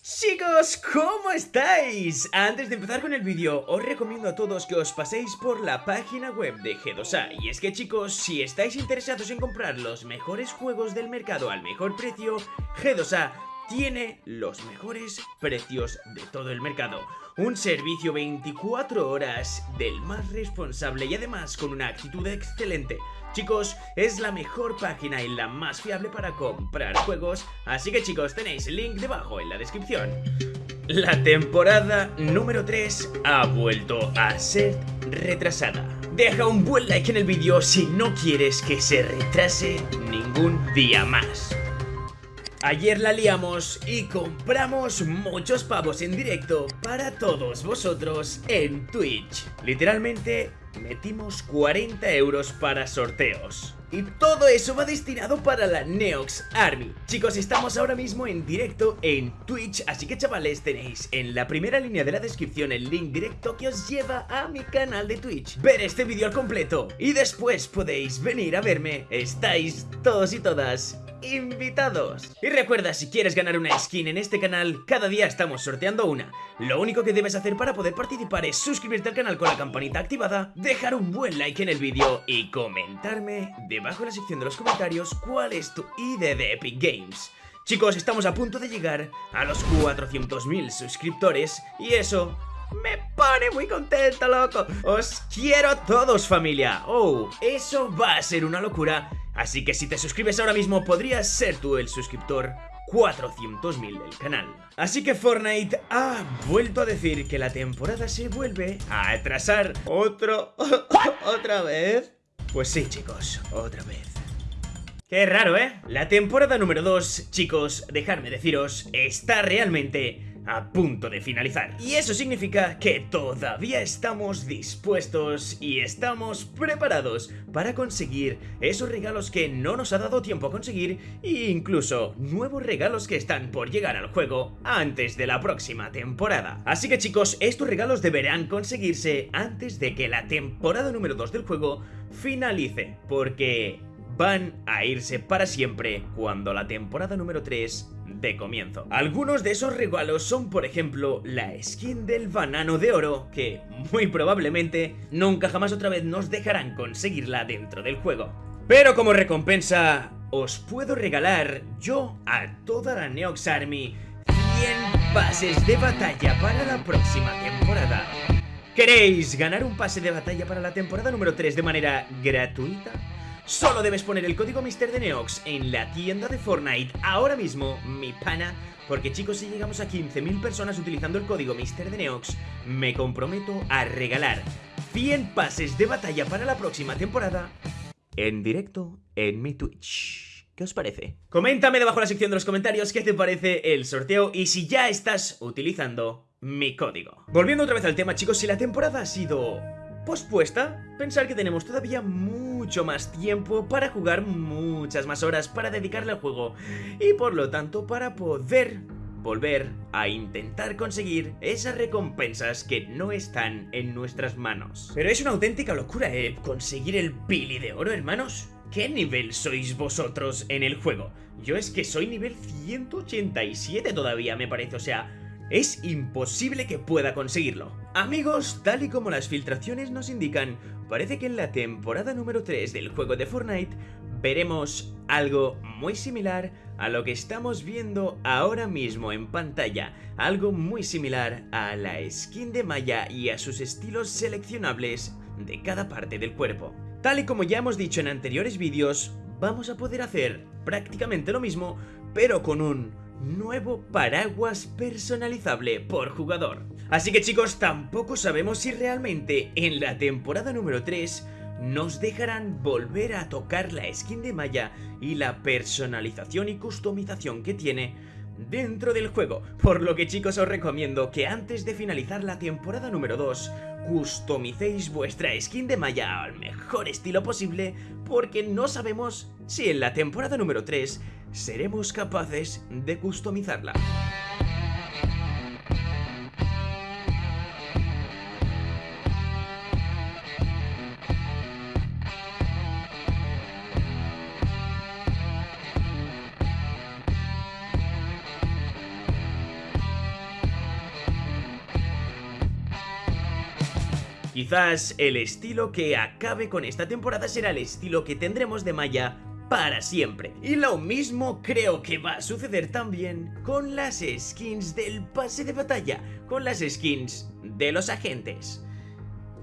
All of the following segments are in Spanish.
Chicos, ¿cómo estáis? Antes de empezar con el vídeo, os recomiendo a todos que os paséis por la página web de G2A Y es que chicos, si estáis interesados en comprar los mejores juegos del mercado al mejor precio, G2A tiene los mejores precios de todo el mercado un servicio 24 horas del más responsable y además con una actitud excelente. Chicos, es la mejor página y la más fiable para comprar juegos, así que chicos tenéis el link debajo en la descripción. La temporada número 3 ha vuelto a ser retrasada. Deja un buen like en el vídeo si no quieres que se retrase ningún día más. Ayer la liamos y compramos muchos pavos en directo para todos vosotros en Twitch. Literalmente metimos 40 euros para sorteos. Y todo eso va destinado para la Neox Army Chicos, estamos ahora mismo en directo en Twitch Así que chavales, tenéis en la primera línea de la descripción el link directo que os lleva a mi canal de Twitch Ver este vídeo al completo Y después podéis venir a verme Estáis todos y todas invitados. Y recuerda, si quieres ganar una skin en este canal, cada día estamos sorteando una. Lo único que debes hacer para poder participar es suscribirte al canal con la campanita activada, dejar un buen like en el vídeo y comentarme debajo en la sección de los comentarios cuál es tu ID de Epic Games. Chicos, estamos a punto de llegar a los 400.000 suscriptores y eso me pone muy contento, loco. Os quiero a todos, familia. Oh, eso va a ser una locura Así que si te suscribes ahora mismo podrías ser tú el suscriptor 400.000 del canal. Así que Fortnite ha vuelto a decir que la temporada se vuelve a atrasar otro... ¿Otra vez? Pues sí, chicos, otra vez. Qué raro, ¿eh? La temporada número 2, chicos, dejadme deciros, está realmente a punto de finalizar. Y eso significa que todavía estamos dispuestos y estamos preparados para conseguir esos regalos que no nos ha dado tiempo a conseguir e incluso nuevos regalos que están por llegar al juego antes de la próxima temporada. Así que chicos, estos regalos deberán conseguirse antes de que la temporada número 2 del juego finalice, porque van a irse para siempre cuando la temporada número 3 de comienzo. Algunos de esos regalos son por ejemplo la skin del banano de oro que muy probablemente nunca jamás otra vez nos dejarán conseguirla dentro del juego. Pero como recompensa os puedo regalar yo a toda la Neox Army 100 pases de batalla para la próxima temporada. ¿Queréis ganar un pase de batalla para la temporada número 3 de manera gratuita? Solo debes poner el código Mister de Neox en la tienda de Fortnite ahora mismo, mi pana porque chicos, si llegamos a 15.000 personas utilizando el código Mister de Neox, me comprometo a regalar 100 pases de batalla para la próxima temporada en directo en mi Twitch. ¿Qué os parece? Coméntame debajo en la sección de los comentarios qué te parece el sorteo y si ya estás utilizando mi código. Volviendo otra vez al tema, chicos, si la temporada ha sido pospuesta, pensar que tenemos todavía mucho más tiempo para jugar muchas más horas para dedicarle al juego y por lo tanto para poder volver a intentar conseguir esas recompensas que no están en nuestras manos. Pero es una auténtica locura, ¿eh? Conseguir el pili de oro, hermanos. ¿Qué nivel sois vosotros en el juego? Yo es que soy nivel 187 todavía, me parece, o sea es imposible que pueda conseguirlo. Amigos, tal y como las filtraciones nos indican, parece que en la temporada número 3 del juego de Fortnite veremos algo muy similar a lo que estamos viendo ahora mismo en pantalla, algo muy similar a la skin de Maya y a sus estilos seleccionables de cada parte del cuerpo. Tal y como ya hemos dicho en anteriores vídeos, vamos a poder hacer prácticamente lo mismo, pero con un nuevo paraguas personalizable por jugador. Así que chicos, tampoco sabemos si realmente en la temporada número 3 nos dejarán volver a tocar la skin de Maya y la personalización y customización que tiene dentro del juego, por lo que chicos os recomiendo que antes de finalizar la temporada número 2 customicéis vuestra skin de Maya al mejor estilo posible porque no sabemos si en la temporada número 3 seremos capaces de customizarla. Quizás el estilo que acabe con esta temporada será el estilo que tendremos de Maya para siempre. Y lo mismo creo que va a suceder también con las skins del pase de batalla, con las skins de los agentes.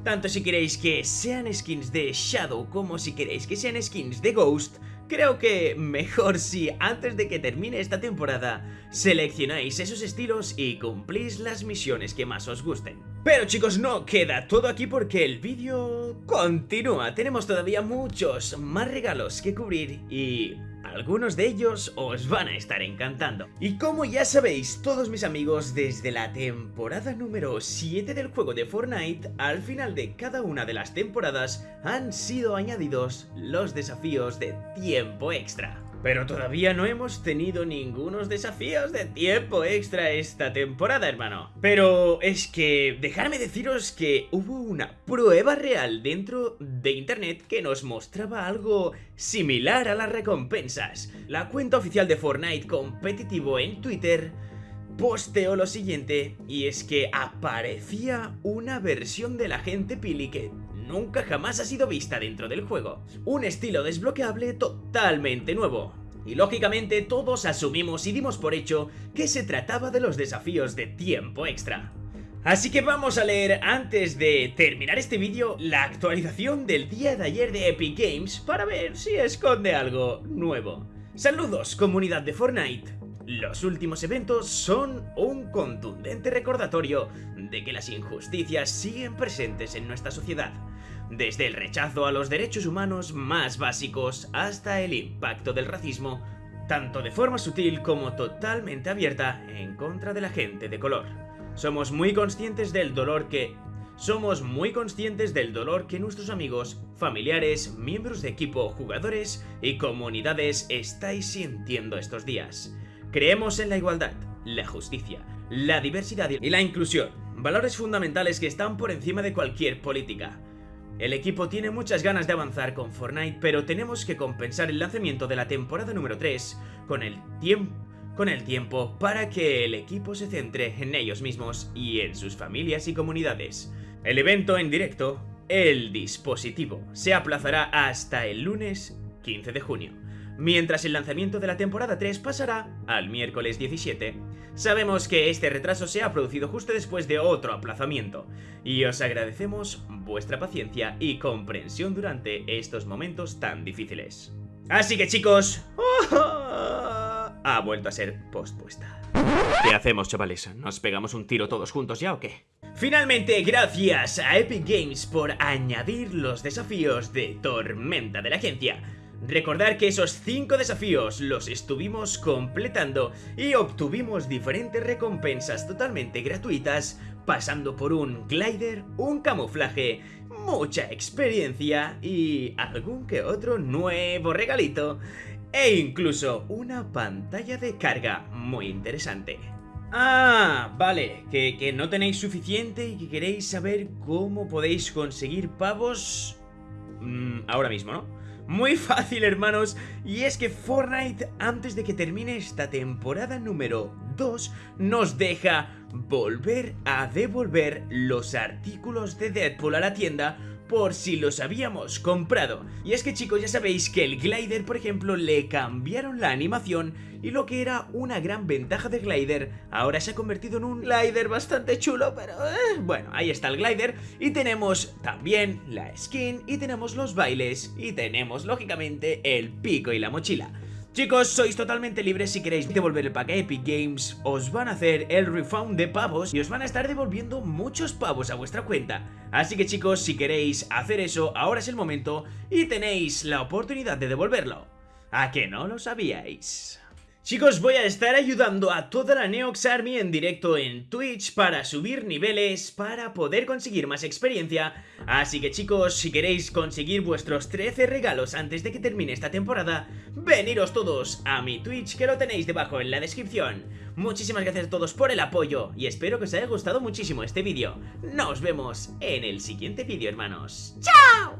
Tanto si queréis que sean skins de Shadow como si queréis que sean skins de Ghost, creo que mejor si antes de que termine esta temporada seleccionáis esos estilos y cumplís las misiones que más os gusten. Pero chicos, no queda todo aquí porque el vídeo continúa. Tenemos todavía muchos más regalos que cubrir y algunos de ellos os van a estar encantando. Y como ya sabéis, todos mis amigos, desde la temporada número 7 del juego de Fortnite, al final de cada una de las temporadas han sido añadidos los desafíos de tiempo extra. Pero todavía no hemos tenido ningunos desafíos de tiempo extra esta temporada, hermano. Pero es que dejadme deciros que hubo una prueba real dentro de internet que nos mostraba algo similar a las recompensas. La cuenta oficial de Fortnite competitivo en Twitter posteó lo siguiente y es que aparecía una versión de la gente Pili que nunca jamás ha sido vista dentro del juego. Un estilo desbloqueable totalmente nuevo. Y lógicamente todos asumimos y dimos por hecho que se trataba de los desafíos de tiempo extra. Así que vamos a leer antes de terminar este vídeo la actualización del día de ayer de Epic Games para ver si esconde algo nuevo. Saludos comunidad de Fortnite. Los últimos eventos son un contundente recordatorio de que las injusticias siguen presentes en nuestra sociedad desde el rechazo a los derechos humanos más básicos hasta el impacto del racismo, tanto de forma sutil como totalmente abierta en contra de la gente de color. Somos muy conscientes del dolor que... Somos muy conscientes del dolor que nuestros amigos, familiares, miembros de equipo, jugadores y comunidades estáis sintiendo estos días. Creemos en la igualdad, la justicia, la diversidad y la inclusión, valores fundamentales que están por encima de cualquier política. El equipo tiene muchas ganas de avanzar con Fortnite, pero tenemos que compensar el lanzamiento de la temporada número 3 con el tiempo con el tiempo para que el equipo se centre en ellos mismos y en sus familias y comunidades. El evento en directo, el dispositivo, se aplazará hasta el lunes 15 de junio mientras el lanzamiento de la temporada 3 pasará al miércoles 17. Sabemos que este retraso se ha producido justo después de otro aplazamiento, y os agradecemos vuestra paciencia y comprensión durante estos momentos tan difíciles. Así que chicos, ha vuelto a ser pospuesta. ¿Qué hacemos, chavales? ¿Nos pegamos un tiro todos juntos ya o qué? Finalmente, gracias a Epic Games por añadir los desafíos de Tormenta de la Agencia Recordar que esos 5 desafíos los estuvimos completando y obtuvimos diferentes recompensas totalmente gratuitas, pasando por un glider, un camuflaje, mucha experiencia y algún que otro nuevo regalito, e incluso una pantalla de carga muy interesante. Ah, vale, que, que no tenéis suficiente y que queréis saber cómo podéis conseguir pavos... Mm, ahora mismo, ¿no? Muy fácil, hermanos. Y es que Fortnite, antes de que termine esta temporada número 2, nos deja volver a devolver los artículos de Deadpool a la tienda por si los habíamos comprado. Y es que chicos, ya sabéis que el glider, por ejemplo, le cambiaron la animación y lo que era una gran ventaja de glider, ahora se ha convertido en un glider bastante chulo, pero eh, bueno, ahí está el glider. Y tenemos también la skin y tenemos los bailes y tenemos lógicamente el pico y la mochila. Chicos, sois totalmente libres si queréis devolver el pack a Epic Games, os van a hacer el refund de pavos y os van a estar devolviendo muchos pavos a vuestra cuenta. Así que chicos, si queréis hacer eso, ahora es el momento y tenéis la oportunidad de devolverlo. ¿A que no lo sabíais? Chicos, voy a estar ayudando a toda la Neox Army en directo en Twitch para subir niveles, para poder conseguir más experiencia. Así que chicos, si queréis conseguir vuestros 13 regalos antes de que termine esta temporada, veniros todos a mi Twitch que lo tenéis debajo en la descripción. Muchísimas gracias a todos por el apoyo y espero que os haya gustado muchísimo este vídeo. Nos vemos en el siguiente vídeo, hermanos. ¡Chao!